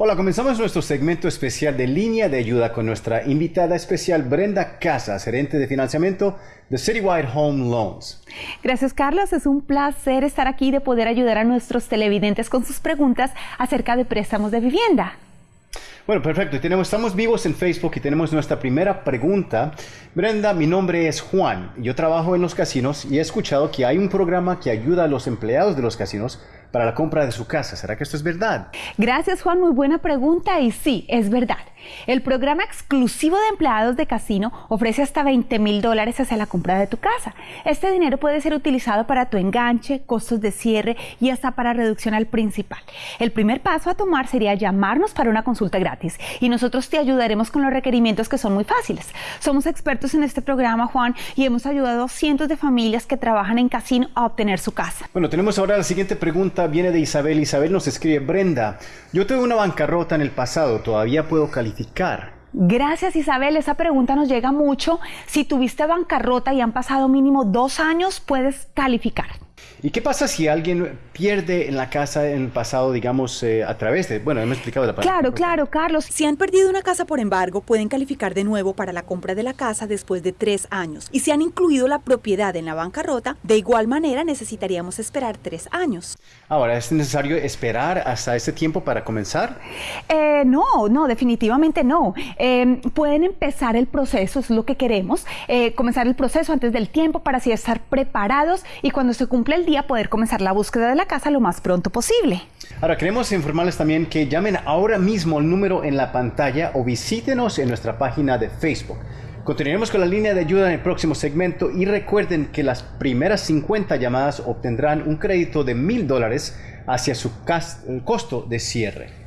Hola, comenzamos nuestro segmento especial de línea de ayuda con nuestra invitada especial Brenda Casas, gerente de financiamiento de Citywide Home Loans. Gracias Carlos, es un placer estar aquí de poder ayudar a nuestros televidentes con sus preguntas acerca de préstamos de vivienda. Bueno, perfecto. Tenemos, estamos vivos en Facebook y tenemos nuestra primera pregunta. Brenda, mi nombre es Juan. Yo trabajo en los casinos y he escuchado que hay un programa que ayuda a los empleados de los casinos para la compra de su casa. ¿Será que esto es verdad? Gracias Juan, muy buena pregunta y sí, es verdad. El programa exclusivo de empleados de casino ofrece hasta 20 mil dólares hacia la compra de tu casa. Este dinero puede ser utilizado para tu enganche, costos de cierre y hasta para reducción al principal. El primer paso a tomar sería llamarnos para una consulta gratis y nosotros te ayudaremos con los requerimientos que son muy fáciles. Somos expertos en este programa, Juan, y hemos ayudado a cientos de familias que trabajan en casino a obtener su casa. Bueno, tenemos ahora la siguiente pregunta viene de Isabel. Isabel nos escribe, Brenda, yo tuve una bancarrota en el pasado, ¿todavía puedo calificar? Gracias Isabel, esa pregunta nos llega mucho. Si tuviste bancarrota y han pasado mínimo dos años, puedes calificar. ¿Y qué pasa si alguien pierde en la casa en el pasado, digamos, eh, a través de, bueno, hemos explicado la palabra. Claro, claro, Carlos. Si han perdido una casa por embargo, pueden calificar de nuevo para la compra de la casa después de tres años. Y si han incluido la propiedad en la bancarrota, de igual manera necesitaríamos esperar tres años. Ahora, ¿es necesario esperar hasta ese tiempo para comenzar? Eh, no, no, definitivamente no. Eh, pueden empezar el proceso, es lo que queremos, comenzar el proceso antes del tiempo para así estar preparados y cuando se el día poder comenzar la búsqueda de la casa lo más pronto posible. Ahora queremos informarles también que llamen ahora mismo el número en la pantalla o visítenos en nuestra página de Facebook. Continuaremos con la línea de ayuda en el próximo segmento y recuerden que las primeras 50 llamadas obtendrán un crédito de mil dólares hacia su costo de cierre.